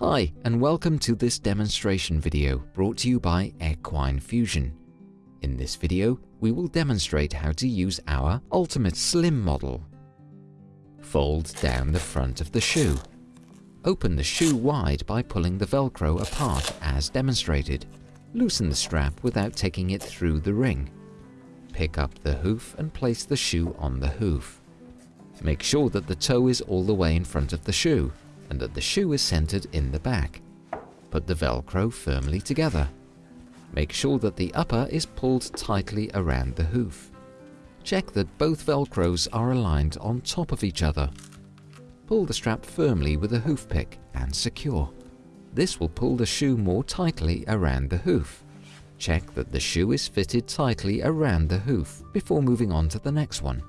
Hi and welcome to this demonstration video brought to you by Equine Fusion. In this video, we will demonstrate how to use our Ultimate Slim model. Fold down the front of the shoe. Open the shoe wide by pulling the velcro apart as demonstrated. Loosen the strap without taking it through the ring. Pick up the hoof and place the shoe on the hoof. Make sure that the toe is all the way in front of the shoe and that the shoe is centered in the back. Put the velcro firmly together. Make sure that the upper is pulled tightly around the hoof. Check that both velcros are aligned on top of each other. Pull the strap firmly with a hoof pick and secure. This will pull the shoe more tightly around the hoof. Check that the shoe is fitted tightly around the hoof before moving on to the next one.